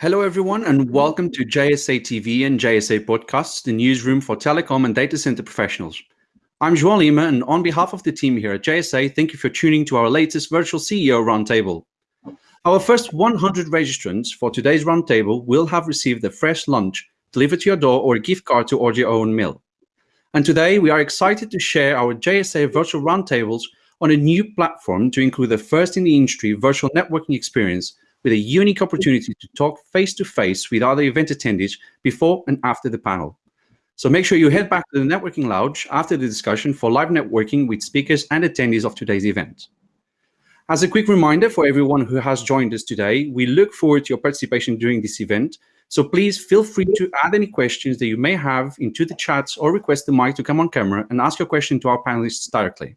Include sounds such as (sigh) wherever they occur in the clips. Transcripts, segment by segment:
Hello, everyone, and welcome to JSA TV and JSA Podcasts, the newsroom for telecom and data center professionals. I'm João Lima, and on behalf of the team here at JSA, thank you for tuning to our latest virtual CEO roundtable. Our first 100 registrants for today's roundtable will have received a fresh lunch delivered to your door or a gift card to order your own meal. And today we are excited to share our JSA virtual roundtables on a new platform to include the first in the industry virtual networking experience with a unique opportunity to talk face-to-face -face with other event attendees before and after the panel. So make sure you head back to the networking lounge after the discussion for live networking with speakers and attendees of today's event. As a quick reminder for everyone who has joined us today, we look forward to your participation during this event. So please feel free to add any questions that you may have into the chats or request the mic to come on camera and ask your question to our panelists directly.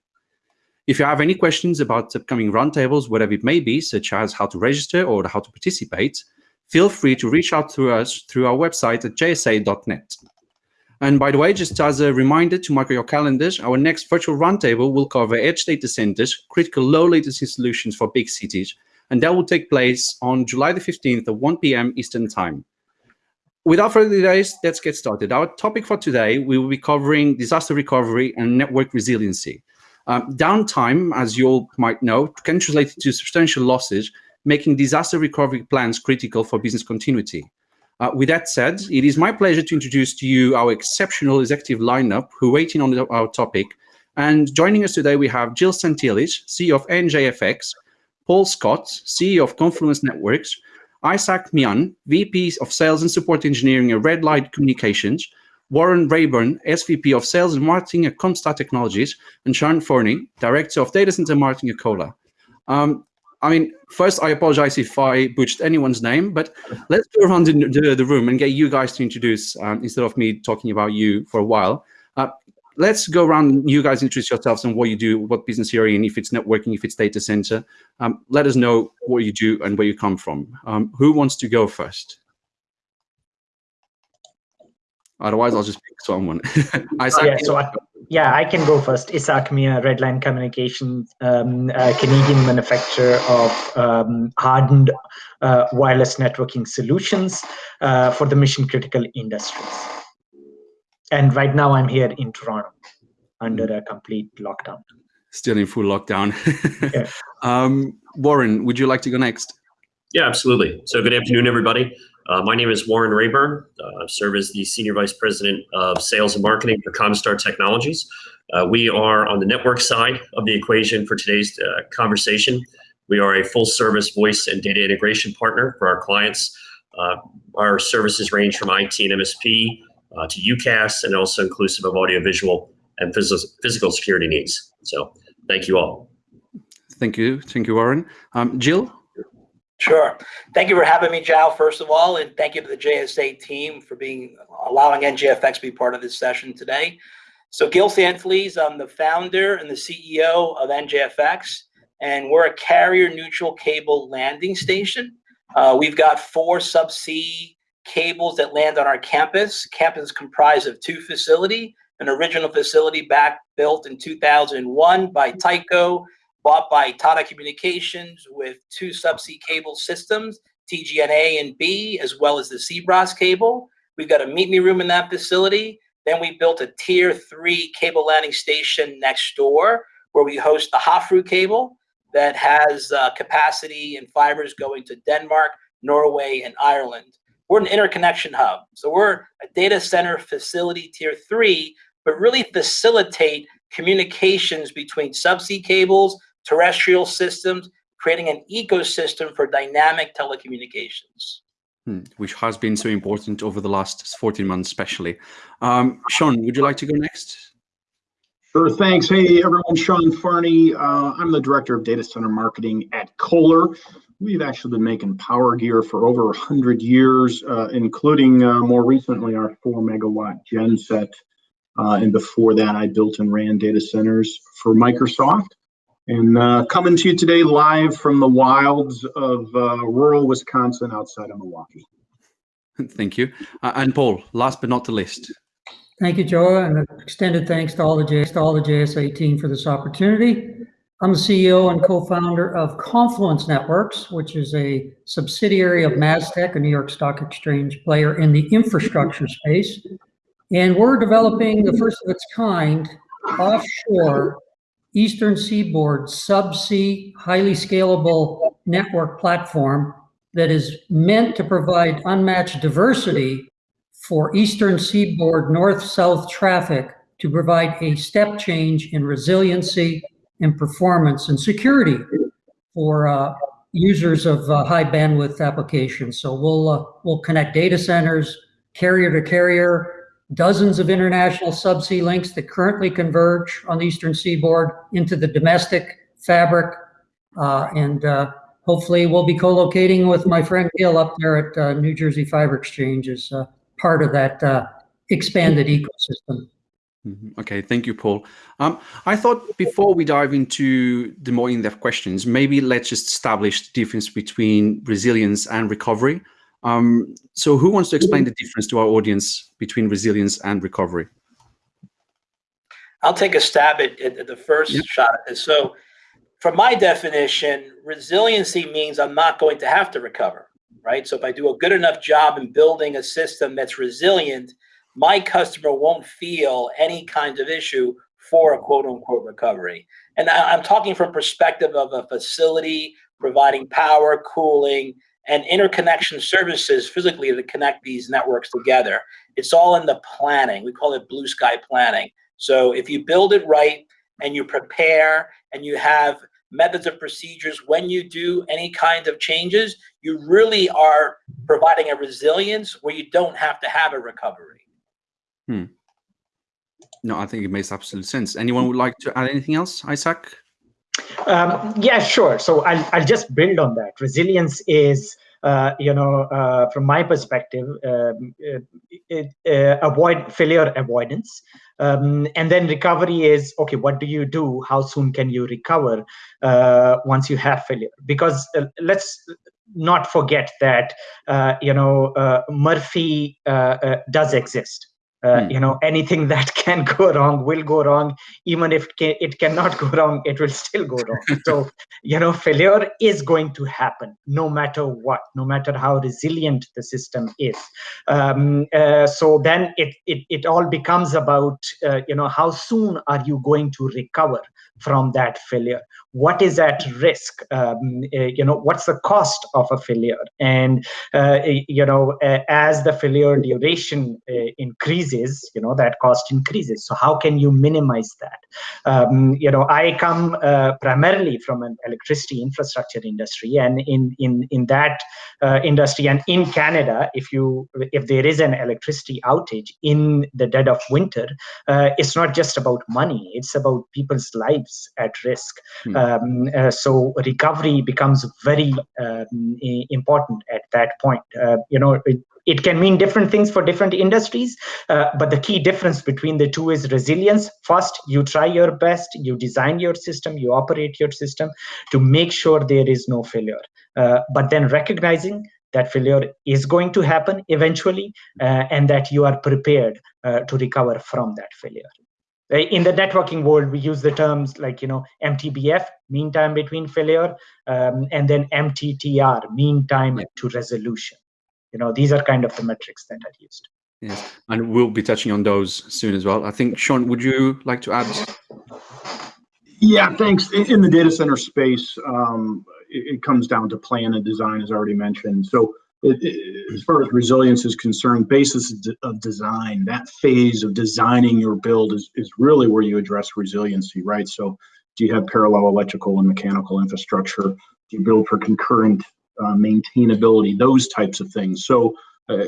If you have any questions about upcoming roundtables, whatever it may be, such as how to register or how to participate, feel free to reach out to us through our website at jsa.net. And by the way, just as a reminder to mark your calendars, our next virtual roundtable will cover edge data centers, critical low latency solutions for big cities, and that will take place on July the 15th at 1 p.m. Eastern Time. Without further delays, let's get started. Our topic for today, we will be covering disaster recovery and network resiliency. Um, downtime, as you all might know, can translate to substantial losses, making disaster recovery plans critical for business continuity. Uh, with that said, it is my pleasure to introduce to you our exceptional executive lineup who are waiting on the, our topic. And joining us today, we have Jill Santaliz, CEO of NJFX, Paul Scott, CEO of Confluence Networks, Isaac Mian, VP of Sales and Support Engineering at Redline Communications, Warren Rayburn, SVP of Sales and Marketing at Comstar Technologies, and Sean Farney, Director of Data Center Marketing at Kohler. Um, I mean, first, I apologize if I butchered anyone's name, but let's go around the, the, the room and get you guys to introduce um, instead of me talking about you for a while. Uh, let's go around, you guys introduce yourselves and what you do, what business you're in, if it's networking, if it's data center. Um, let us know what you do and where you come from. Um, who wants to go first? Otherwise, I'll just pick someone. (laughs) Isaac, oh, yeah, so I, yeah, I can go first. Isaac Mia, Redline Communications, um, Canadian manufacturer of um, hardened uh, wireless networking solutions uh, for the mission critical industries. And right now I'm here in Toronto under a complete lockdown. Still in full lockdown. yeah. (laughs) um, Warren, would you like to go next? Yeah, absolutely. So good afternoon, everybody. Uh, my name is Warren Rayburn. Uh, I serve as the Senior Vice President of Sales and Marketing for Comstar Technologies. Uh, we are on the network side of the equation for today's uh, conversation. We are a full service voice and data integration partner for our clients. Uh, our services range from IT and MSP uh, to UCaaS and also inclusive of audiovisual and phys physical security needs. So thank you all. Thank you. Thank you, Warren. Um, Jill? Sure. Thank you for having me, João, first of all, and thank you to the JSA team for being allowing NJFX to be part of this session today. So Gil Santaliz, I'm the founder and the CEO of NJFX, and we're a carrier neutral cable landing station. Uh, we've got four subsea cables that land on our campus. Campus is comprised of two facility, an original facility back built in 2001 by Tyco bought by Tata Communications with two subsea cable systems, TGNA and B, as well as the Seabras cable. We've got a meet me room in that facility. Then we built a tier three cable landing station next door where we host the Havfrue cable that has uh, capacity and fibers going to Denmark, Norway, and Ireland. We're an interconnection hub. So we're a data center facility tier three, but really facilitate communications between subsea cables, terrestrial systems, creating an ecosystem for dynamic telecommunications. Hmm, which has been so important over the last 14 months, especially. Um, Sean, would you like to go next? Sure, thanks. Hey, everyone, Sean Farney. Uh, I'm the Director of Data Center Marketing at Kohler. We've actually been making power gear for over 100 years, uh, including uh, more recently our 4 megawatt genset. Uh, and before that, I built and ran data centers for Microsoft. And uh, coming to you today live from the wilds of uh, rural Wisconsin outside of Milwaukee. (laughs) Thank you. Uh, and Paul, last but not the least. Thank you, Joe, and extended thanks to all the, J to all the JSA team for this opportunity. I'm the CEO and co-founder of Confluence Networks, which is a subsidiary of MasTec, a New York Stock Exchange player in the infrastructure space. And we're developing the first of its kind offshore Eastern Seaboard subsea highly scalable network platform that is meant to provide unmatched diversity for Eastern Seaboard north-south traffic to provide a step change in resiliency and performance and security for uh, users of uh, high bandwidth applications. So we'll uh, we'll connect data centers, carrier to carrier, dozens of international subsea links that currently converge on the eastern seaboard into the domestic fabric, uh, and uh, hopefully we'll be co-locating with my friend Gil up there at uh, New Jersey Fiber Exchange as part of that expanded ecosystem. Mm-hmm. Okay, thank you, Paul. Um, I thought before we dive into the more in-depth questions, maybe let's just establish the difference between resilience and recovery. Um, so who wants to explain the difference to our audience between resilience and recovery? I'll take a stab at, at the first yep. shot at this. So from my definition, resiliency means I'm not going to have to recover, right? So if I do a good enough job in building a system that's resilient, my customer won't feel any kind of issue for a quote unquote recovery. And I'm talking from perspective of a facility providing power, cooling, and interconnection services physically to connect these networks together. It's all in the planning. We call it blue sky planning. So if you build it right and you prepare and you have methods of procedures when you do any kind of changes, you really are providing a resilience where you don't have to have a recovery. Hmm. No, I think it makes absolute sense. Anyone would like to add anything else, Isaac? Um, yeah, sure. So I'll, I'll just build on that. Resilience is, uh, you know, uh, from my perspective, um, it, uh, avoid failure avoidance. Um, and then recovery is, okay, what do you do? How soon can you recover uh, once you have failure? Because uh, let's not forget that, uh, you know, Murphy does exist uh, hmm. you know anything (laughs) that can go wrong will go wrong. Even if it cannot go wrong it will still go wrong. (laughs) So you know failure is going to happen no matter what no matter how resilient the system is. Um, uh, so then it, it it all becomes about uh, you know how soon are you going to recover from that failure? What is at risk? Um, uh, you know what's the cost of a failure? And uh, you know uh, as the failure duration uh, increases you know that cost increases. So how can you minimize that? Um, you know i come uh, primarily from an electricity infrastructure industry. And in in in that uh, industry and in canada if you if there is an electricity outage in the dead of winter it's not just about money. It's about people's lives at risk hmm. Um, uh, so recovery becomes very um, important at that point. Uh, you know, it, it, can mean different things for different industries, uh, but the key difference between the two is resilience. First, you try your best, you design your system, you operate your system to make sure there is no failure. Uh, but then recognizing that failure is going to happen eventually uh, and that you are prepared uh, to recover from that failure in the networking world we use the terms like you know mtbf mean time between failure um, and then mttr mean time yeah. to resolution. You know these are kind of the metrics that are used. Yes and we'll be touching on those soon as well. I think sean would you like to add yeah thanks. In the data center space um, it, it comes down to plan and design as already mentioned. So it, it, as far as resilience is concerned, basis of design, that phase of designing your build is, is really where you address resiliency, right? So do you have parallel electrical and mechanical infrastructure? Do you build for concurrent uh, maintainability, those types of things. So uh,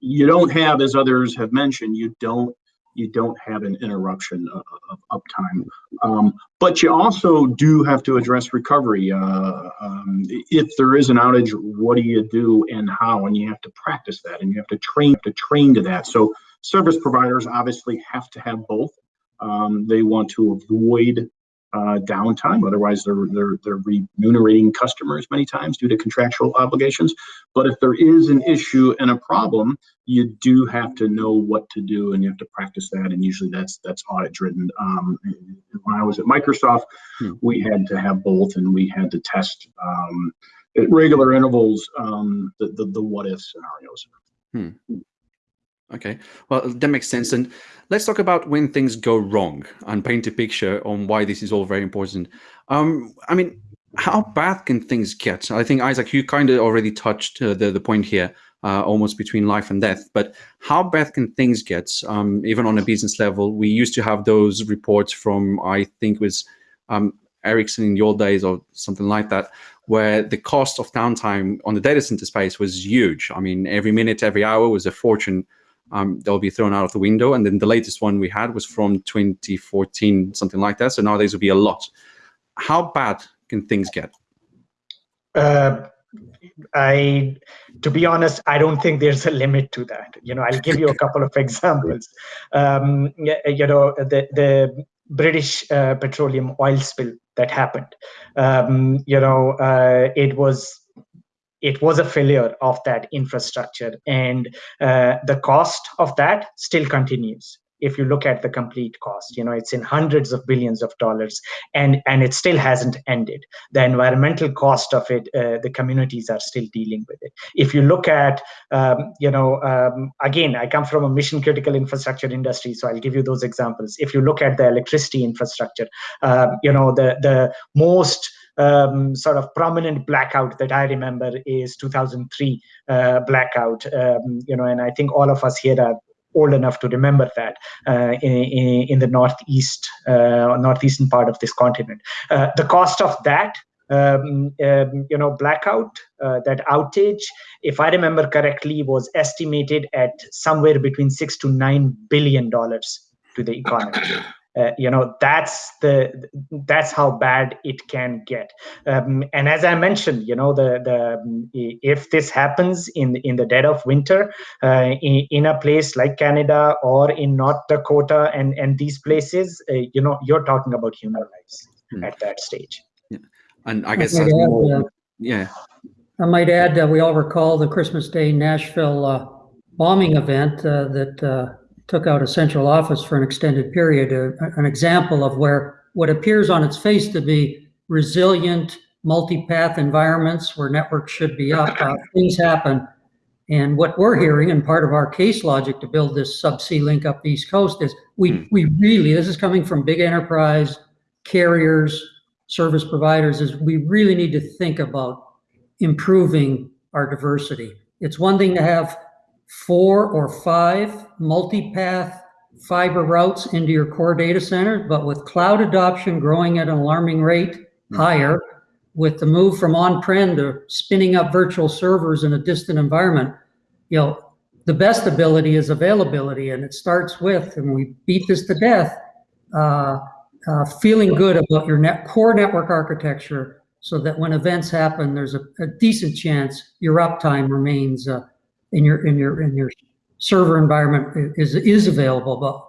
you don't have, as others have mentioned, you don't you don't have an interruption of, of uptime. Um, but you also do have to address recovery. Uh, um, if there is an outage, what do you do and how? And you have to practice that, and you have to train to train to that. So service providers obviously have to have both. Um, they want to avoid uh, downtime. Otherwise, they're, they're, they're remunerating customers many times due to contractual obligations. But if there is an issue and a problem, you do have to know what to do and you have to practice that. And usually that's that's audit driven. Um, when I was at Microsoft, hmm. we had to have both, and we had to test um, at regular intervals um, the, the, the what if scenarios. Hmm. Okay, well, that makes sense. And let's talk about when things go wrong and paint a picture on why this is all very important. Um, I mean, how bad can things get? I think, Isaac, you kind of already touched uh, the, the point here, uh, almost between life and death. But how bad can things get, um, even on a business level? We used to have those reports from, I think was um, Ericsson in old days or something like that, where the cost of downtime on the data center space was huge. I mean, every minute, every hour was a fortune um, they'll be thrown out of the window. And then the latest one we had was from 2014, something like that. So nowadays will be a lot. How bad can things get? Uh, I, to be honest, I don't think there's a limit to that. You know, I'll give you a couple of (laughs) examples. Um, you know, the the British uh, petroleum oil spill that happened. Um, you know, uh, it was it was a failure of that infrastructure. And uh, the cost of that still continues. If you look at the complete cost you know it's in hundreds of billions of dollars and and it still hasn't ended. The environmental cost of it uh, the communities are still dealing with it. If you look at um, you know um, again i come from a mission critical infrastructure industry so i'll give you those examples. If you look at the electricity infrastructure um, you know the the most um, sort of prominent blackout that I remember is 2003 uh, blackout. Um, you know, and I think all of us here are old enough to remember that uh, in, in, the northeast, uh, northeastern part of this continent. Uh, the cost of that um, um, you know, blackout, uh, that outage, if I remember correctly, was estimated at somewhere between six to nine billion dollars to the economy (clears throat) uh, you know that's the that's how bad it can get um, and as i mentioned you know the the if this happens in in the dead of winter uh, in, in, a place like canada or in north dakota and and these places uh, you know you're talking about human lives hmm. at that stage yeah. and i guess I add, uh, yeah i might add that we all recall the christmas day nashville uh, bombing event uh, that took out a central office for an extended period, uh, an example of where what appears on its face to be resilient multi-path environments where networks should be up, uh, things happen. And what we're hearing, and part of our case logic to build this subsea link up the East Coast is we, hmm. we really, this is coming from big enterprise, carriers, service providers, is we really need to think about improving our diversity. It's one thing to have four or five multi-path fiber routes into your core data center, but with cloud adoption growing at an alarming rate hmm. higher, with the move from on-prem to spinning up virtual servers in a distant environment, you know, the best ability is availability, and it starts with, and we beat this to death, uh, uh, feeling good about your net core network architecture so that when events happen, there's a, a decent chance your uptime remains uh, in your in your in your server environment is is available. But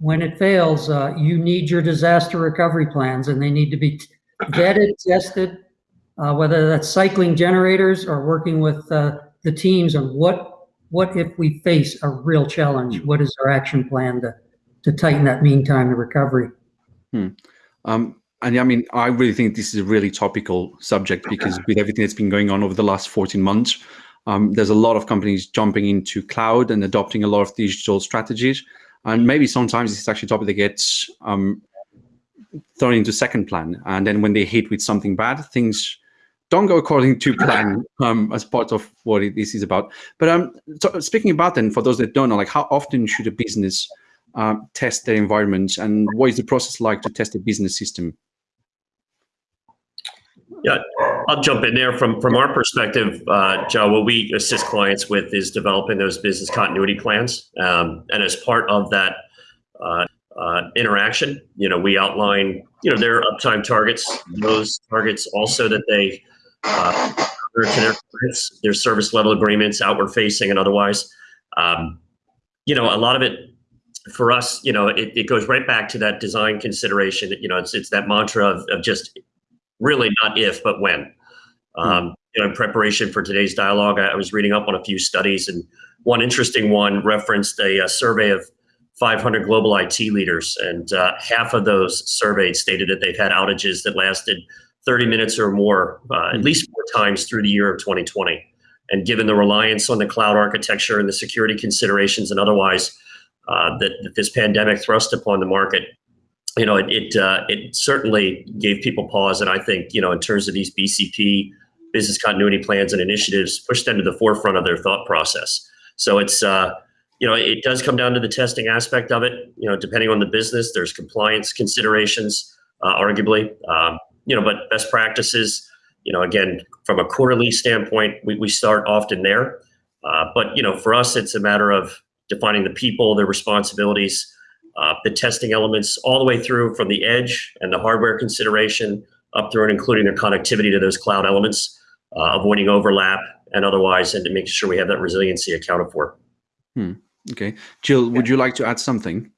when it fails, uh, you need your disaster recovery plans, and they need to be vetted, tested, uh, whether that's cycling generators or working with uh, the teams on what what if we face a real challenge. What is our action plan to to tighten that mean time to recovery? Hmm. Um, and I mean, I really think this is a really topical subject because with everything that's been going on over the last 14 months, um, there's a lot of companies jumping into cloud and adopting a lot of digital strategies. And maybe sometimes it's actually a topic that gets um, thrown into second plan. And then when they hit with something bad, things don't go according to plan (coughs) um, as part of what it, this is about. But um, so speaking about then, for those that don't know, like how often should a business uh, test their environment and what is the process like to test a business system? Yeah, I'll jump in there. From from our perspective, uh, Joe, what we assist clients with is developing those business continuity plans. Um, and as part of that uh, uh, interaction, you know, we outline, you know, their uptime targets, those targets also that they uh, to their clients, their service level agreements, outward facing and otherwise. Um, you know, a lot of it for us, you know, it, it goes right back to that design consideration. You know, it's it's that mantra of, of just really not if, but when. Hmm. Um, you know, in preparation for today's dialogue, I, I, was reading up on a few studies, and one interesting one referenced a, a survey of 500 global IT leaders, and uh, half of those surveyed stated that they've had outages that lasted 30 minutes or more, uh, at least four times through the year of 2020. And given the reliance on the cloud architecture and the security considerations and otherwise uh, that, that, this pandemic thrust upon the market, you know, it it, uh, it certainly gave people pause. And I think, you know, in terms of these BCP business continuity plans and initiatives, pushed them to the forefront of their thought process. So it's uh, you know, it does come down to the testing aspect of it. You know, depending on the business, there's compliance considerations, uh, arguably. Um, you know, but best practices. You know, again, from a quarterly standpoint, we, we start often there. Uh, but you know, for us, it's a matter of defining the people, their responsibilities, uh, the testing elements, all the way through from the edge and the hardware consideration up through and including their connectivity to those cloud elements, uh, avoiding overlap and otherwise, and to making sure we have that resiliency accounted for. Hmm. Okay. Jill, would you like to add something?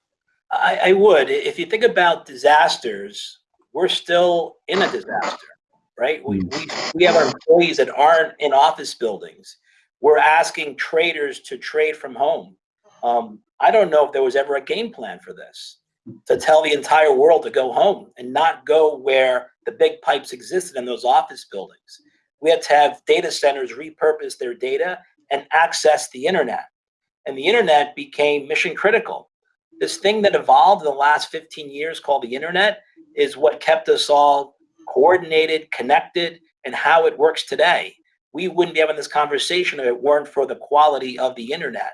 I, I would. If you think about disasters, we're still in a disaster, right? We, we, we have our employees that aren't in office buildings. We're asking traders to trade from home. Um, I don't know if there was ever a game plan for this to tell the entire world to go home and not go where the big pipes existed in those office buildings. We had to have data centers repurpose their data and access the internet and the internet became mission critical. This thing that evolved in the last 15 years called the internet is what kept us all coordinated, connected, and how it works today. We wouldn't be having this conversation if it weren't for the quality of the internet.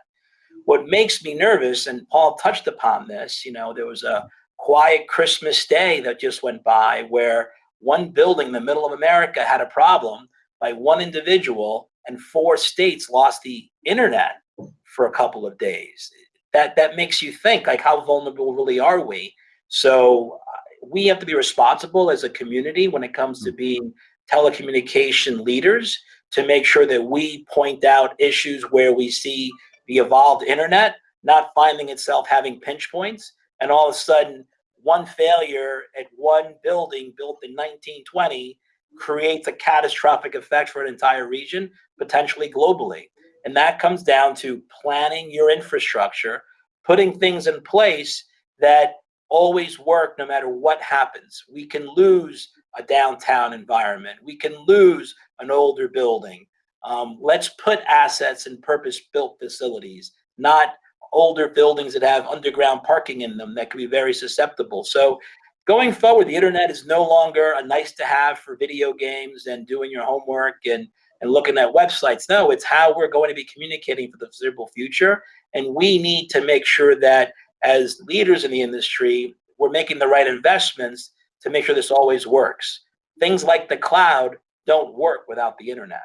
What makes me nervous, and Paul touched upon this, you know, there was a quiet Christmas day that just went by where one building in the middle of America had a problem by one individual and four states lost the internet for a couple of days. That that makes you think like how vulnerable really are we? So uh, we have to be responsible as a community when it comes to being telecommunication leaders to make sure that we point out issues where we see the evolved internet not finding itself having pinch points and all of a sudden one failure at one building built in 1920 creates a catastrophic effect for an entire region, potentially globally. And that comes down to planning your infrastructure, putting things in place that always work no matter what happens. We can lose a downtown environment. We can lose an older building. Um, let's put assets in purpose-built facilities, not older buildings that have underground parking in them that can be very susceptible. So going forward, the internet is no longer a nice to have for video games and doing your homework and and looking at websites. No, it's how we're going to be communicating for the foreseeable future. And we need to make sure that as leaders in the industry, we're making the right investments to make sure this always works. Things like the cloud don't work without the internet.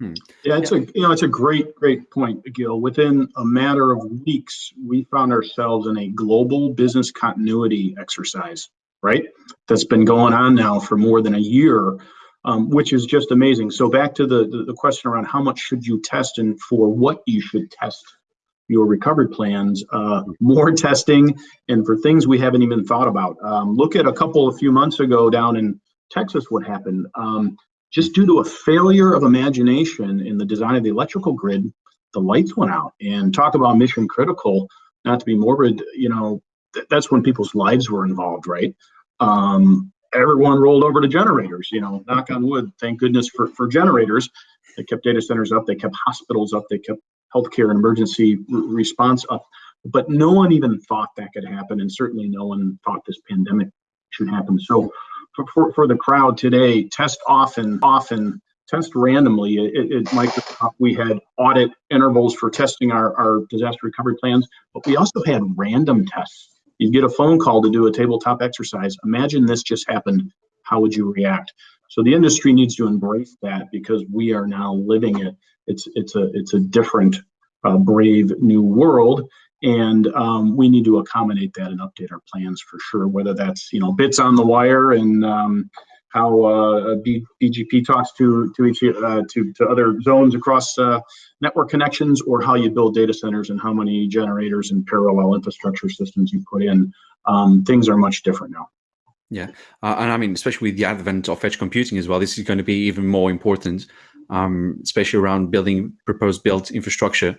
Hmm. Yeah, it's a you know it's a great great point, Gil. Within a matter of weeks, we found ourselves in a global business continuity exercise, right? That's been going on now for more than a year um, which is just amazing. So back to the, the, the question around how much should you test and for what you should test your recovery plans, uh, more testing, and for things we haven't even thought about. Um, look at a couple a few months ago down in Texas, what happened. Um, just due to a failure of imagination in the design of the electrical grid, the lights went out. And talk about mission critical, not to be morbid, you know, th that's when people's lives were involved, right? Um, everyone rolled over to generators, you know, knock on wood, thank goodness for, for generators. They kept data centers up, they kept hospitals up, they kept healthcare and emergency response up. But no one even thought that could happen, and certainly no one thought this pandemic should happen. So for, for, for the crowd today, test often, often, test randomly. At Microsoft, we had audit intervals for testing our, our disaster recovery plans, but we also had random tests you get a phone call to do a tabletop exercise. Imagine this just happened. How would you react? So the industry needs to embrace that because we are now living it. It's it's a it's a different, uh, brave new world, and um, we need to accommodate that and update our plans for sure. Whether that's you know bits on the wire and um, how uh, BGP talks to to each uh, to to other zones across uh, network connections, or how you build data centers and how many generators and parallel infrastructure systems you put in. Um, things are much different now. Yeah, uh, and I mean, especially with the advent of edge computing as well, this is going to be even more important, um, especially around building proposed built infrastructure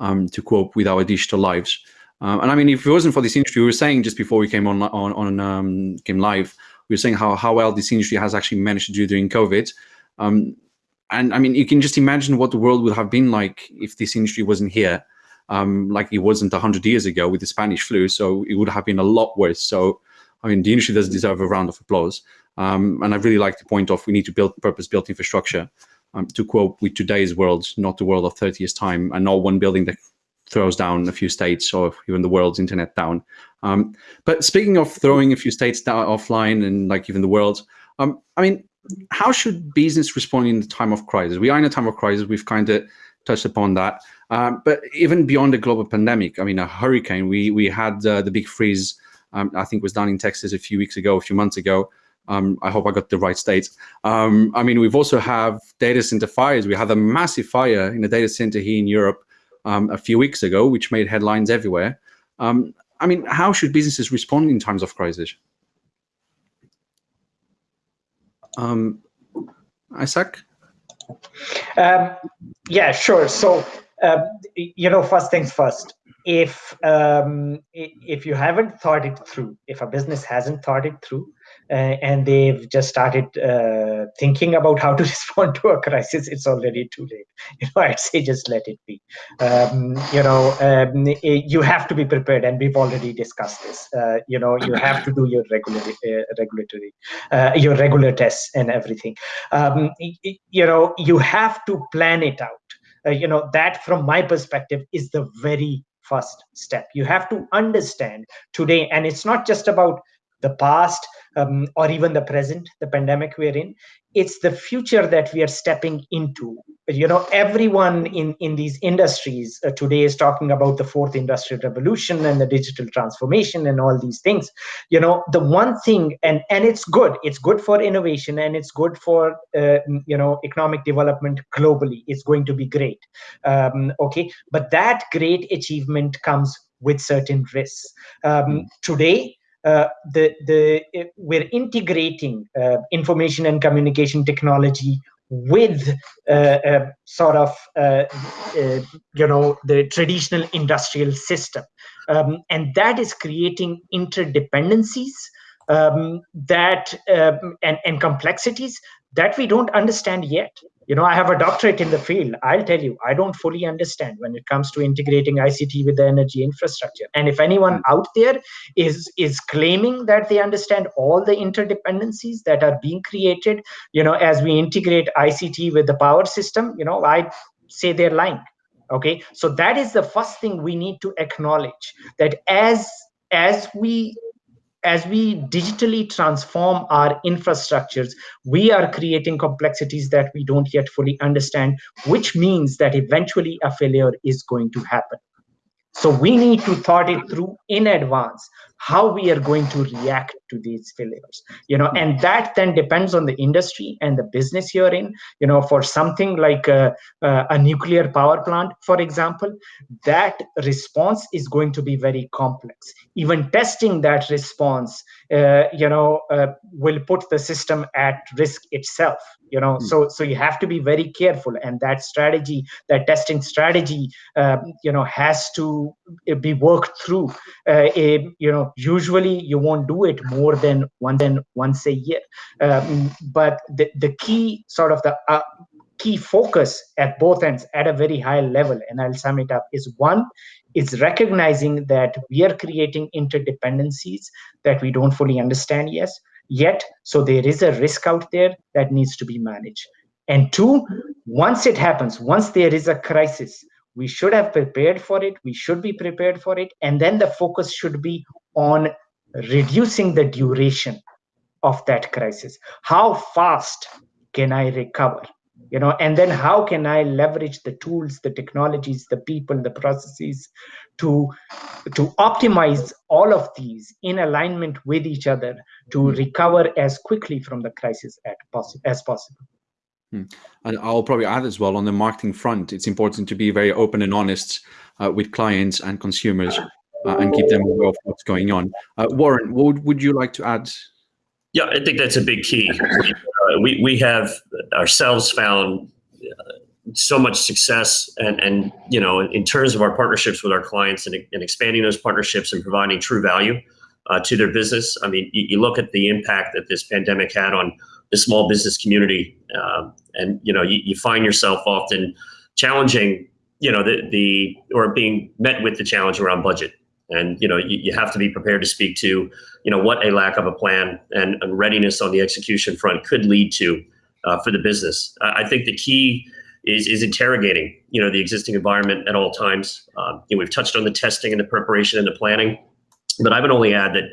um, to cope with our digital lives. Um, and I mean, if it wasn't for this industry, we were saying just before we came on on, on um, came live, we were saying how how well this industry has actually managed to do during COVID. Um, and I mean, you can just imagine what the world would have been like if this industry wasn't here, um, like it wasn't 100 years ago with the Spanish flu. So it would have been a lot worse. So, I mean, the industry does deserve a round of applause. Um, and I really like to point off, we need to build purpose-built infrastructure. Um, to quote, with today's world, not the world of 30 years time, and not one building that throws down a few states or even the world's internet down. Um, but speaking of throwing a few states down offline and like even the world, um, I mean, how should business respond in the time of crisis? We are in a time of crisis. We've kind of touched upon that. Um, but even beyond the global pandemic, I mean, a hurricane, we, we had uh, the big freeze, um, I think was down in Texas a few weeks ago, a few months ago. Um, I hope I got the right states. Um, I mean, we've also have data center fires. We had a massive fire in a data center here in Europe um, a few weeks ago, which made headlines everywhere. Um, I mean, how should businesses respond in times of crisis? Um, Isaac? Um, yeah, sure. So, uh, you know, first things first. If um, if you haven't thought it through, if a business hasn't thought it through, and they've just started uh, thinking about how to (laughs) respond to a crisis, it's already too late. (laughs) You know, I'd say just let it be. Um, you know, um, you have to be prepared, and we've already discussed this. Uh, you know, you have to do your regular, uh, regulatory, uh, your regular tests and everything. Um, you know, you have to plan it out. Uh, you know, that from my perspective is the very first step. You have to understand today, and it's not just about the past um, or even the present, the pandemic we're in. It's the future that we are stepping into. You know, everyone in, in these industries uh, today is talking about the fourth industrial revolution and the digital transformation and all these things. You know, the one thing, and, and it's good, it's good for innovation and it's good for, uh, you know, economic development globally. It's going to be great. Um, okay. But that great achievement comes with certain risks. Um, today, uh, the the we're integrating uh, information and communication technology with uh, uh sort of uh, you know the traditional industrial system, um, and that is creating interdependencies um, that um, and and complexities that we don't understand yet you know i have a doctorate in the field. I'll tell you i don't fully understand when it comes to integrating ict with the energy infrastructure. And if anyone hmm. out there is is claiming that they understand all the interdependencies that are being created you know as we integrate ict with the power system you know i say they're lying okay? So that is the first thing we need to acknowledge that as as we as we digitally transform our infrastructures, we are creating complexities that we don't yet fully understand, which means that eventually a failure is going to happen. So we need to thought it through in advance how we are going to react to these failures you know and that then depends on the industry and the business you're in. You know for something like a, a, nuclear power plant for example that response is going to be very complex. Even testing that response uh, you know uh, will put the system at risk itself you know. Mm. so so you have to be very careful and that strategy that testing strategy um, you know has to be worked through uh, a, you know usually you won't do it more than one than once a year. Um, but the, the key sort of the uh, key focus at both ends at a very high level and i'll sum it up is one is recognizing that we are creating interdependencies that we don't fully understand yes yet so there is a risk out there that needs to be managed. And two once it happens once there is a crisis we should have prepared for it we should be prepared for it and then the focus should be on reducing the duration of that crisis how fast can i recover you know and then how can i leverage the tools the technologies the people the processes to to optimize all of these in alignment with each other to mm-hmm. recover as quickly from the crisis as possible Hmm. And I'll probably add as well on the marketing front, it's important to be very open and honest uh, with clients and consumers uh, and keep them aware of what's going on. Uh, Warren, would, would, you like to add? Yeah, I think that's a big key. Uh, we, we have ourselves found uh, so much success and, and you know, in terms of our partnerships with our clients and, and expanding those partnerships and providing true value uh, to their business. I mean, you, you, look at the impact that this pandemic had on the small business community, uh, and you know, you, you find yourself often challenging, you know, the the or being met with the challenge around budget. And you know, you, you have to be prepared to speak to, you know, what a lack of a plan and, and readiness on the execution front could lead to uh, for the business. I think the key is is interrogating, you know, the existing environment at all times. Um, you know, we've touched on the testing and the preparation and the planning, but I would only add that,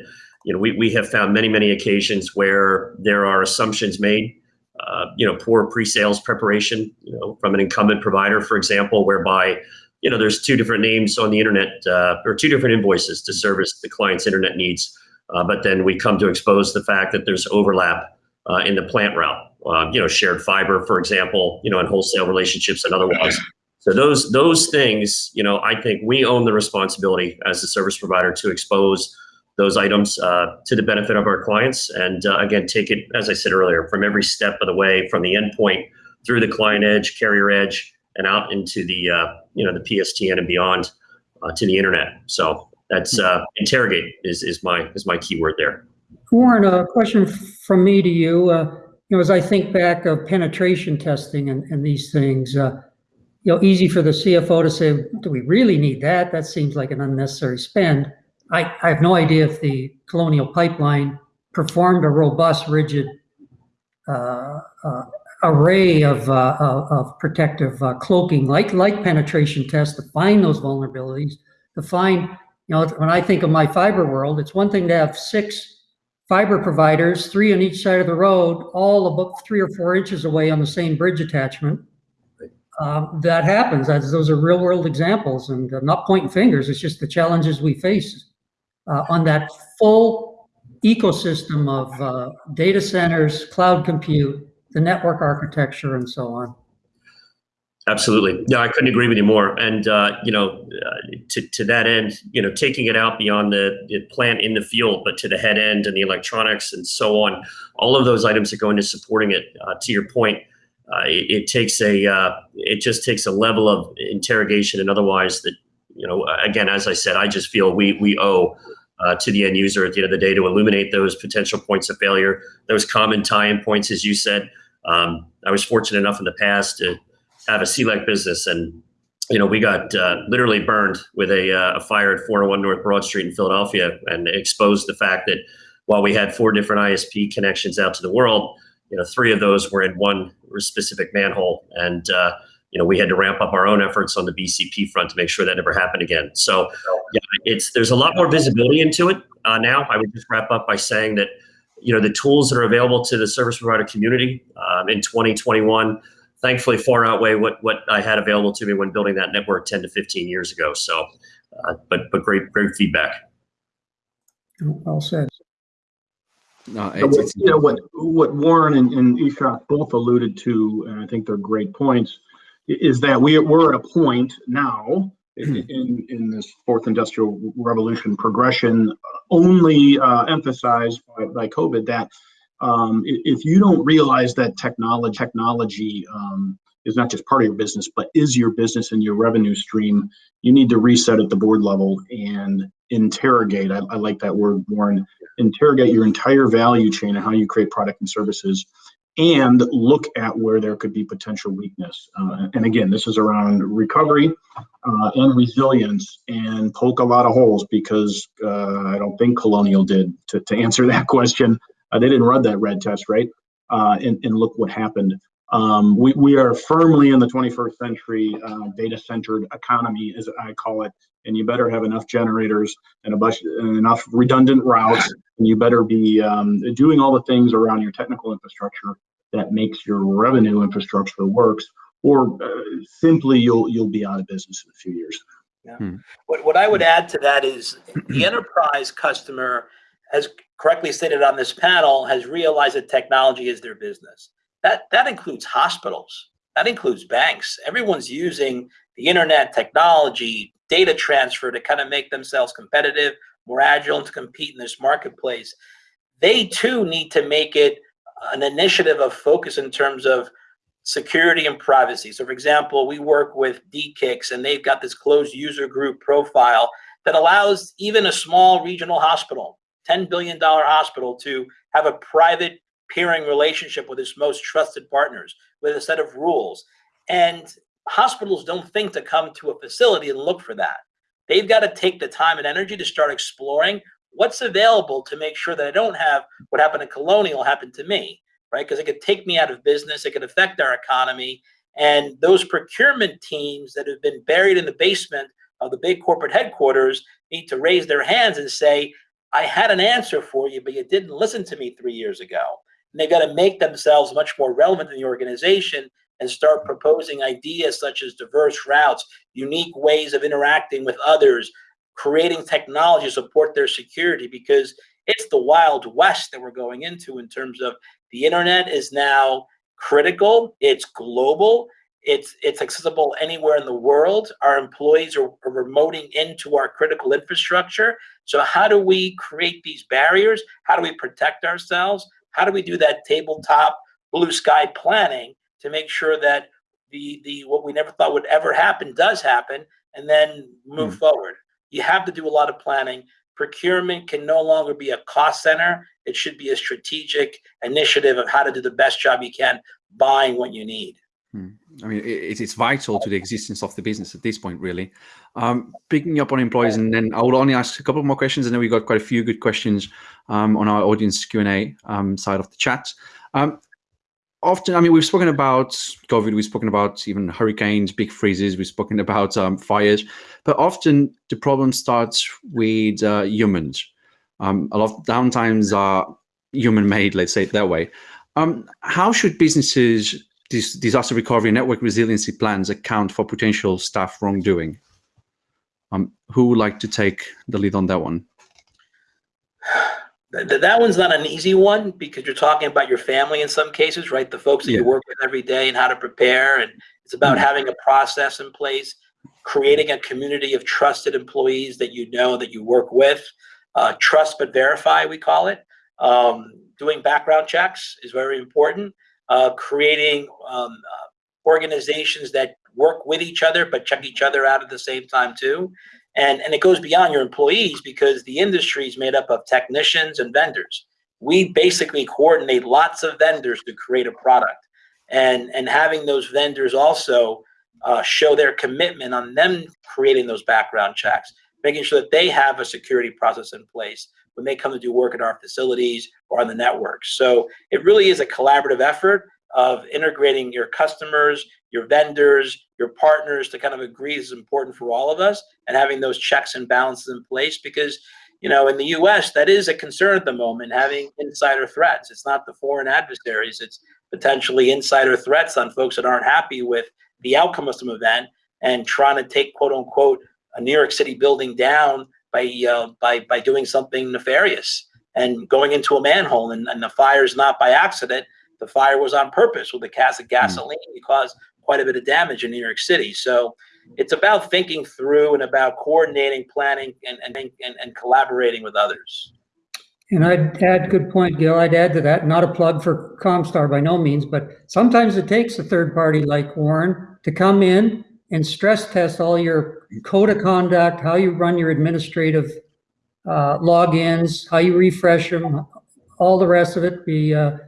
you know, we we have found many many occasions where there are assumptions made uh, you know, poor pre-sales preparation, you know, from an incumbent provider, for example, whereby, you know, there's two different names on the internet uh, or two different invoices to service the client's internet needs. Uh, but then we come to expose the fact that there's overlap uh, in the plant route, uh, you know, shared fiber, for example, you know, in wholesale relationships and otherwise. So those those things, you know, I think we own the responsibility as a service provider to expose those items uh, to the benefit of our clients. And uh, again, take it, as I said earlier, from every step of the way, from the endpoint through the client edge, carrier edge, and out into the uh, you know the PSTN and beyond uh, to the internet. So that's uh, interrogate is is my is my keyword there. Warren, a question from me to you. Uh, you know, as I think back of penetration testing and, and these things, you know, easy for the CFO to say, do we really need that? That seems like an unnecessary spend. I, I have no idea if the Colonial Pipeline performed a robust, rigid uh, uh, array of, uh, of protective uh, cloaking, like like penetration tests, to find those vulnerabilities, to find, you know, when I think of my fiber world, it's one thing to have six fiber providers, three on each side of the road, all about three or four inches away on the same bridge attachment. Um, that happens. That's, those are real world examples and I'm not pointing fingers. It's just the challenges we face uh, on that full ecosystem of uh, data centers, cloud compute, the network architecture, and so on. Absolutely. Yeah, I couldn't agree with you more. And, uh, you know, uh, to, to that end, you know, taking it out beyond the, the, plant in the field, but to the head end and the electronics and so on, all of those items that go into supporting it, uh, to your point, uh, it, it, takes a, uh, it just takes a level of interrogation and otherwise that you know, again, as I said, I just feel we we owe uh, to the end user at the end of the day to illuminate those potential points of failure, those common tie-in points, as you said. Um, I was fortunate enough in the past to have a CLEC business, and you know, we got uh, literally burned with a, uh, a fire at 401 North Broad Street in Philadelphia, and exposed the fact that while we had four different ISP connections out to the world, you know, three of those were in one specific manhole, and uh, you know, we had to ramp up our own efforts on the BCP front to make sure that never happened again. So yeah, it's there's a lot more visibility into it uh, now. I would just wrap up by saying that, you know, the tools that are available to the service provider community um, in 2021, thankfully far outweigh what what I had available to me when building that network 10 to 15 years ago. So, uh, but but great great feedback. Well said. No, it's, it's, you know what what Warren and, and Ishak both alluded to, and I think they're great points is that we, we're at a point now in, in this fourth industrial revolution progression only uh, emphasized by, by COVID that um, if you don't realize that technology technology um, is not just part of your business, but is your business and your revenue stream, you need to reset at the board level and interrogate. I, I like that word, Warren. Interrogate your entire value chain and how you create product and services and look at where there could be potential weakness. Uh, and again, this is around recovery uh, and resilience and poke a lot of holes because uh, I don't think Colonial did to, to answer (laughs) that question. Uh, they didn't run that red test, right? Uh, and, and look what happened. Um, we, we are firmly in the 21st century uh, data centered economy, as I call it, and you better have enough generators and a bunch and enough redundant routes and you better be um, doing all the things around your technical infrastructure that makes your revenue infrastructure works or uh, simply you'll you'll be out of business in a few years yeah. Hmm. What, what I would add to that is the enterprise customer, as correctly stated on this panel, has realized that technology is their business. That, that includes hospitals. That includes banks. Everyone's using the internet, technology, data transfer to kind of make themselves competitive, more agile, and to compete in this marketplace. They too need to make it an initiative of focus in terms of security and privacy. So for example, we work with DE-CIX and they've got this closed user group profile that allows even a small regional hospital, $10 billion hospital to have a private peering relationship with its most trusted partners with a set of rules. And hospitals don't think to come to a facility and look for that. They've got to take the time and energy to start exploring what's available to make sure that I don't have what happened to Colonial happen to me, right? Because it could take me out of business, it could affect our economy. And those procurement teams that have been buried in the basement of the big corporate headquarters need to raise their hands and say, I had an answer for you, but you didn't listen to me three years ago. And they've got to make themselves much more relevant in the organization and start proposing ideas such as diverse routes, unique ways of interacting with others, creating technology to support their security because it's the wild west that we're going into in terms of the internet is now critical, it's global, it's it's accessible anywhere in the world. Our employees are, are remoting into our critical infrastructure. So how do we create these barriers? How do we protect ourselves? How do we do that tabletop blue sky planning to make sure that the the what we never thought would ever happen does happen and then move mm. forward. You have to do a lot of planning. Procurement can no longer be a cost center. It should be a strategic initiative of how to do the best job you can buying what you need. Hmm. I mean, it, it's vital to the existence of the business at this point, really. Um, picking up on employees, and then I will only ask a couple more questions, and then we got quite a few good questions um, on our audience Q and A um, side of the chat. Um, often, I mean, we've spoken about COVID, we've spoken about even hurricanes, big freezes, we've spoken about um, fires, but often the problem starts with uh, humans. Um, a lot of downtimes are human-made, let's say it that way. How should businesses, disaster recovery network resiliency plans account for potential staff wrongdoing? Um, who would like to take the lead on that one? (sighs) That, one's not an easy one because you're talking about your family in some cases, right? The folks that yeah. you work with every day and how to prepare. And it's about mm-hmm. having a process in place, creating a community of trusted employees that you know that you work with. Uh, trust but verify, we call it. Um, doing background checks is very important. Uh, creating um, uh, organizations that work with each other but check each other out at the same time too. And, and it goes beyond your employees because the industry is made up of technicians and vendors. We basically coordinate lots of vendors to create a product. And, and having those vendors also uh, show their commitment on them creating those background checks, making sure that they have a security process in place when they come to do work at our facilities or on the network. So it really is a collaborative effort of integrating your customers, your vendors, your partners to kind of agree is important for all of us and having those checks and balances in place because you know in the US that is a concern at the moment having insider threats it's not the foreign adversaries it's potentially insider threats on folks that aren't happy with the outcome of some event and trying to take quote unquote a New York City building down by uh, by by doing something nefarious and going into a manhole and, and the fire is not by accident the fire was on purpose with a cast of hmm. gasoline mm. caused quite a bit of damage in New York City. So it's about thinking through and about coordinating, planning, and, and, and, and collaborating with others. And I'd add, good point, Gil. I'd add to that, not a plug for Comstar by no means, but sometimes it takes a third party like Warren to come in and stress test all your code of conduct, how you run your administrative uh, logins, how you refresh them, all the rest of it. Be uh,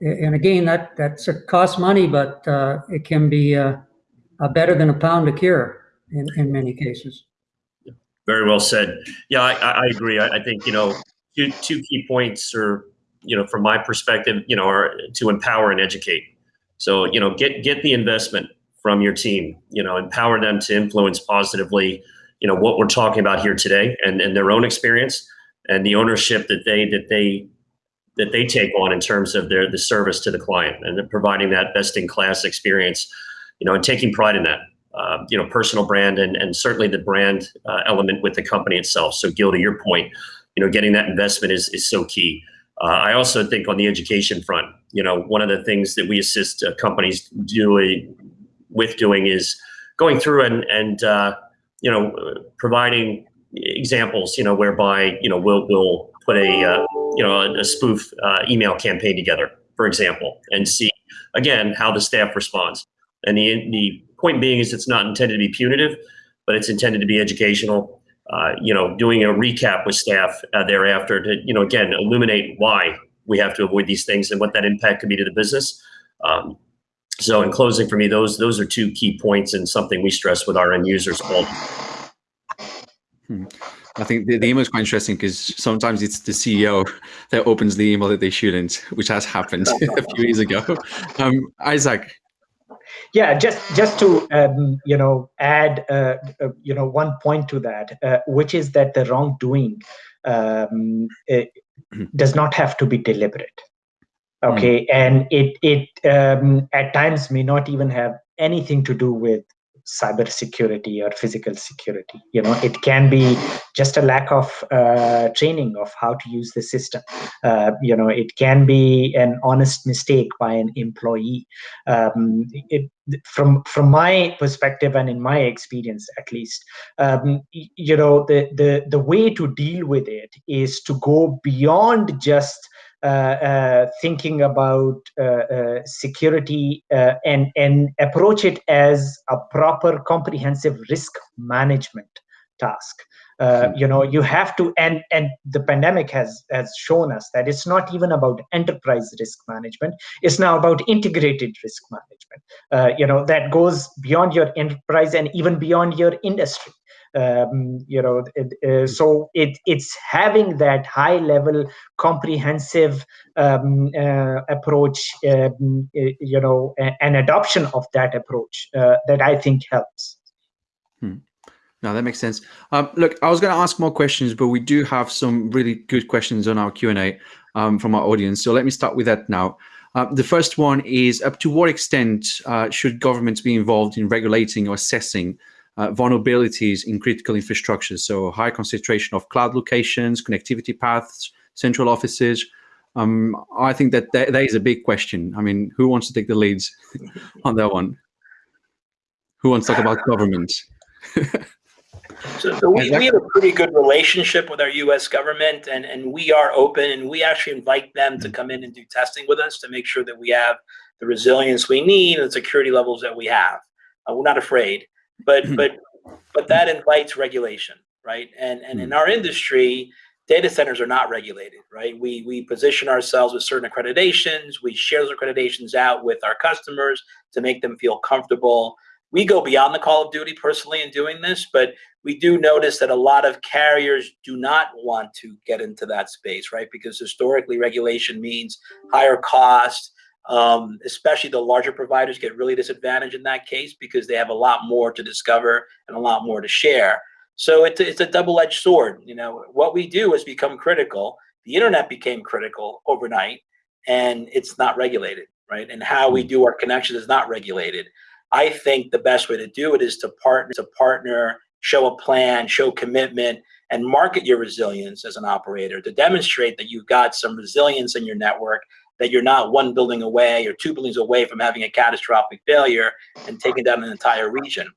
and again, that that's a cost money, but uh, it can be uh, better than a pound to cure in, in many cases. Very well said. Yeah, I, I agree. I, I, think you know two, two key points are you know from my perspective, you know, are to empower and educate. So you know, get get the investment from your team. You know, empower them to influence positively. You know what we're talking about here today, and and their own experience and the ownership that they that they that they take on in terms of their the service to the client and providing that best in class experience, you know, and taking pride in that. Uh, you know, personal brand and and certainly the brand uh, element with the company itself. So, Gil, to your point, you know, getting that investment is is so key. Uh, I also think on the education front, you know, one of the things that we assist uh, companies doing with doing is going through and and uh, you know providing examples, you know, whereby you know we'll we'll put a uh, you know a, spoof uh, email campaign together, for example, and see again how the staff responds. And the the point being is it's not intended to be punitive, but it's intended to be educational. Uh, you know, doing a recap with staff uh, thereafter to you know again illuminate why we have to avoid these things and what that impact could be to the business. Um, so in closing for me, those those are two key points and something we stress with our end users all. Hmm. I think the, the email is quite interesting because sometimes it's the CEO that opens the email that they shouldn't, which has happened (laughs) a few years ago. Um, Isaac. Yeah, just just to um, you know add uh, uh, you know one point to that, uh, which is that the wrongdoing um, does not have to be deliberate. Okay, mm. and it it um, at times may not even have anything to do with cyber security or physical security you know it can be just a lack of uh, training of how to use the system uh, you know it can be an honest mistake by an employee um, it, from from my perspective and in my experience at least um, you know the the the way to deal with it is to go beyond just uh, uh, thinking about uh, security and and approach it as a proper comprehensive risk management task. Uh, you know you have to and and the pandemic has has shown us that it's not even about enterprise risk management. It's now about integrated risk management. Uh, you know that goes beyond your enterprise and even beyond your industry. Um, you know uh, so it it's having that high level comprehensive um, uh, approach um, uh, you know an adoption of that approach uh, that i think helps. Hmm. No, that makes sense. Um, look, I was going to ask more questions, but we do have some really good questions on our Q&A um, from our audience. So let me start with that now. Uh, the first one is, up to what extent uh, should governments be involved in regulating or assessing uh, vulnerabilities in critical infrastructure. So high concentration of cloud locations, connectivity paths, central offices. Um, I think that, that that is a big question. I mean, who wants to take the leads (laughs) on that one? Who wants to talk about government? (laughs) So, so we, we have a pretty good relationship with our U.S. government, and, and we are open, and we actually invite them to come in and do testing with us to make sure that we have the resilience we need and the security levels that we have. Uh, we're not afraid but hmm. but but that invites regulation, right? And and in hmm. our industry, data centers are not regulated, right? We we position ourselves with certain accreditations. We share those accreditations out with our customers to make them feel comfortable. We go beyond the call of duty personally in doing this, but we do notice that a lot of carriers do not want to get into that space, right? Because historically, regulation means higher cost, um, especially the larger providers get really disadvantaged in that case because they have a lot more to discover and a lot more to share. So it's a, it's a double-edged sword. You know, what we do has become critical. The internet became critical overnight, and it's not regulated, right? And how we do our connections is not regulated. I think the best way to do it is to partner, to partner, show a plan, show commitment, and market your resilience as an operator to demonstrate that you've got some resilience in your network that you're not one building away or two buildings away from having a catastrophic failure and taking down an entire region.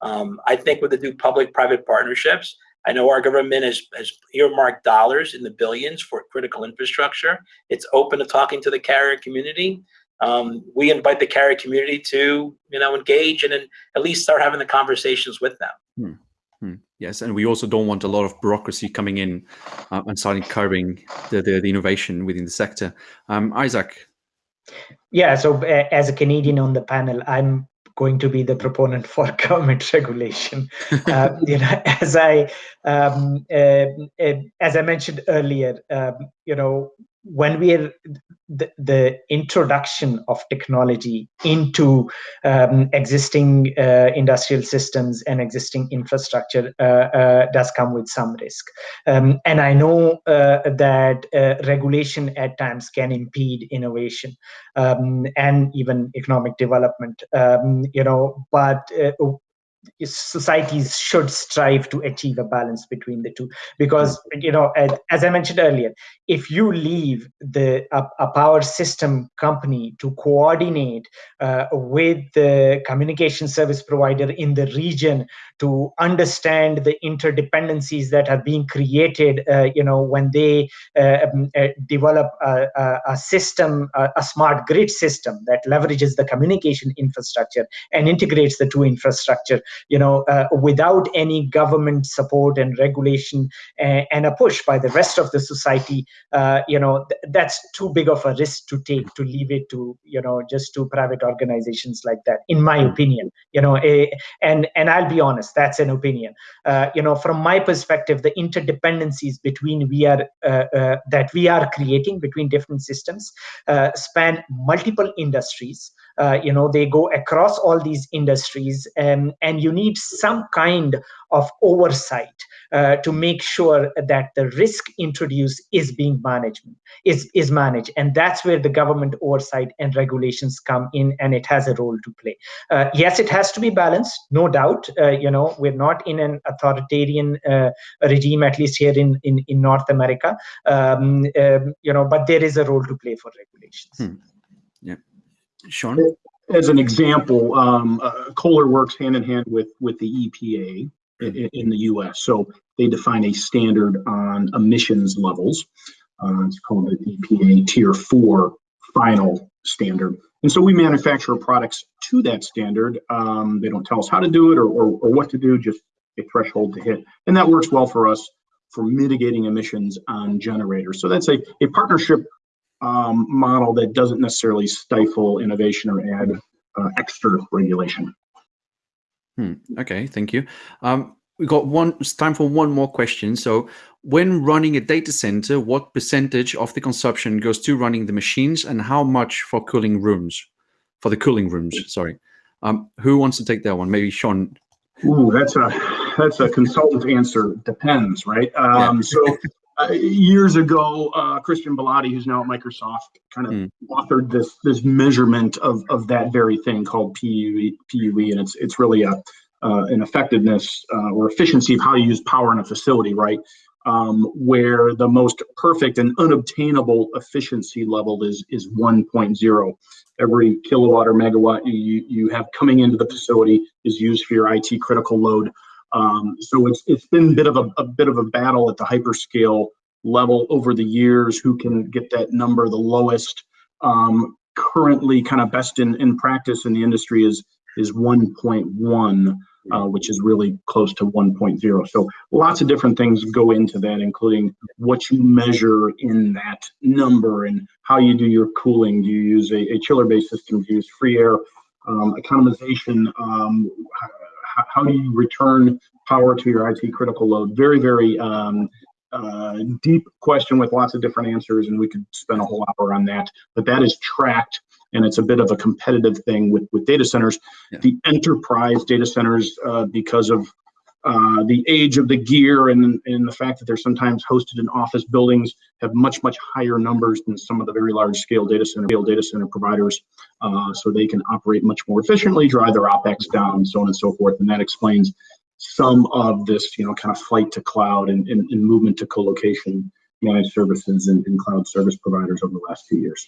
Um, I think with the new public-private partnerships, I know our government has, has earmarked dollars in the billions for critical infrastructure. It's open to talking to the carrier community. Um, we invite the carrier community to, you know, engage and, and at least start having the conversations with them. Hmm. Hmm. Yes, and we also don't want a lot of bureaucracy coming in uh, and starting curbing the, the, the, innovation within the sector. Um, Isaac. Yeah, so uh, as a Canadian on the panel, I'm going to be the proponent for (laughs) government regulation. (laughs) uh, you know, as I um, uh, uh, as I mentioned earlier, um, you know, when we're the, the, introduction of technology into um, existing uh, industrial systems and existing infrastructure uh, uh, does come with some risk. Um, and I know uh, that uh, regulation at times can impede innovation um, and even economic development, um, you know, but uh, societies should strive to achieve a balance between the two. Because you know as i mentioned earlier if you leave the a, a power system company to coordinate uh, with the communication service provider in the region to understand the interdependencies that are being created uh, you know when they uh, um, uh, develop a, a, a system a, a smart grid system that leverages the communication infrastructure and integrates the two infrastructure you know, uh, without any government support and regulation and, and, a push by the rest of the society, uh, you know, th that's too big of a risk to take to leave it to, you know, just to private organizations like that, in my opinion, you know, a, and, and I'll be honest, that's an opinion. Uh, you know, from my perspective, the interdependencies between we are, uh, uh, that we are creating between different systems uh, span multiple industries. You know, they go across all these industries and, and you need some kind of oversight uh, to make sure that the risk introduced is being managed is is managed. And that's where the government oversight and regulations come in and it has a role to play. Uh, yes it has to be balanced no doubt. Uh, you know we're not in an authoritarian uh, regime at least here in in, in north america. Um, um, you know but there is a role to play for regulations. Hmm. yeah sean as an example, um, uh, Kohler works hand in hand with with the EPA in, in, the U.S. So they define a standard on emissions levels. Uh, it's called the EPA Tier Four final standard. And so we manufacture products to that standard. Um, they don't tell us how to do it or, or, or what to do, just a threshold to hit. And that works well for us for mitigating emissions on generators. So that's a, a partnership um, model that doesn't necessarily stifle innovation or add uh, extra regulation. Hmm. Okay, thank you. Um, we got one. It's time for one more question. So, when running a data center, what percentage of the consumption goes to running the machines, and how much for cooling rooms? For the cooling rooms, sorry. Um, who wants to take that one? Maybe Sean. Ooh, that's a that's a consultant answer. Depends, right? Um, yeah. so uh, years ago, uh, Christian Belady, who's now at Microsoft, kind of mm. authored this this measurement of of that very thing called PUE, PUE and it's it's really a uh, an effectiveness uh, or efficiency of how you use power in a facility, right? Um, where the most perfect and unobtainable efficiency level is is 1.0. Every kilowatt or megawatt you you have coming into the facility is used for your IT critical load. Um, so it's it's been a bit of a, a bit of a battle at the hyperscale level over the years. Who can get that number the lowest? Um, currently, kind of best in, in practice in the industry is is 1.1, uh, which is really close to 1.0. So lots of different things go into that, including what you measure in that number and how you do your cooling. Do you use a, a chiller-based system? Do you use free air? Um, economization, um, how do you return power to your IT critical load? Very, very um, uh, deep question with lots of different answers, and we could spend a whole hour on that. But that is tracked, and it's a bit of a competitive thing with with data centers. Yeah. The enterprise data centers, uh, because of uh, the age of the gear and, and the fact that they're sometimes hosted in office buildings have much, much higher numbers than some of the very large scale data center, data center providers. Uh, so they can operate much more efficiently, drive their OPEX down, so on and so forth. And that explains some of this, you know, kind of flight to cloud and, and, and movement to co-location managed services and, and, cloud service providers over the last few years.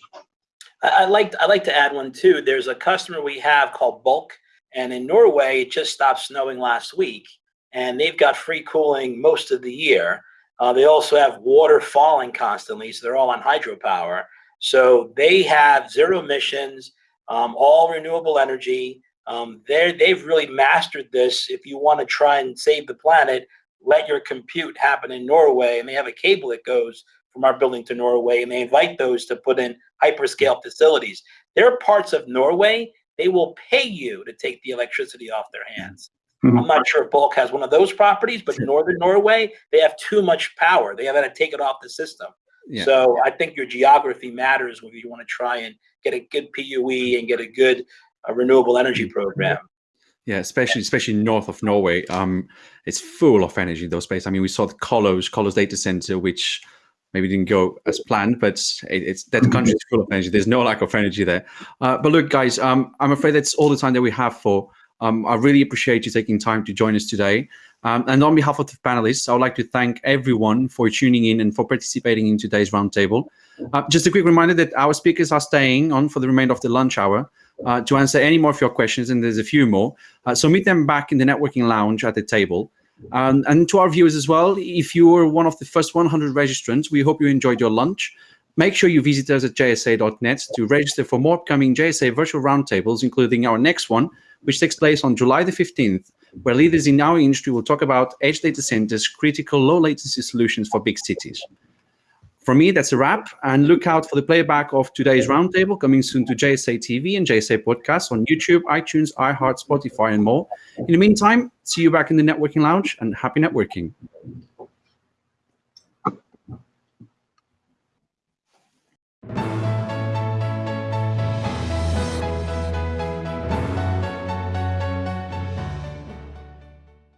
I like I like to add one too. There's a customer we have called Bulk, and in Norway it just stopped snowing last week, and they've got free cooling most of the year. Uh, they also have water falling constantly, so they're all on hydropower. So they have zero emissions, um, all renewable energy. Um, they they've really mastered this. If you want to try and save the planet, let your compute happen in Norway, and they have a cable that goes from our building to Norway, and they invite those to put in hyperscale facilities. There are parts of Norway they will pay you to take the electricity off their hands. Mm-hmm. I'm not sure if Bulk has one of those properties, but northern Norway, they have too much power. They have to take it off the system. Yeah. So I think your geography matters when you want to try and get a good PUE and get a good uh, renewable energy mm-hmm. program. Yeah, especially especially north of Norway. Um, it's full of energy. In those places. I mean, we saw the Kolos Kolos data center, which maybe didn't go as planned, but it, it's that country is full of energy. There's no lack of energy there. Uh, but look, guys, um, I'm afraid that's all the time that we have for Um, I really appreciate you taking time to join us today. Um, and on behalf of the panelists, I would like to thank everyone for tuning in and for participating in today's roundtable. Uh, just a quick reminder that our speakers are staying on for the remainder of the lunch hour uh, to answer any more of your questions, and there's a few more. Uh, so meet them back in the networking lounge at the table. Um, and to our viewers as well, if you were one of the first 100 registrants, we hope you enjoyed your lunch. Make sure you visit us at jsa.net to register for more upcoming JSA virtual roundtables, including our next one, which takes place on July the 15th, where leaders in our industry will talk about edge data centers, critical low latency solutions for big cities. For me, that's a wrap. And look out for the playback of today's roundtable coming soon to JSA TV and JSA Podcast on YouTube, iTunes, iHeart, Spotify, and more. In the meantime, see you back in the networking lounge and happy networking.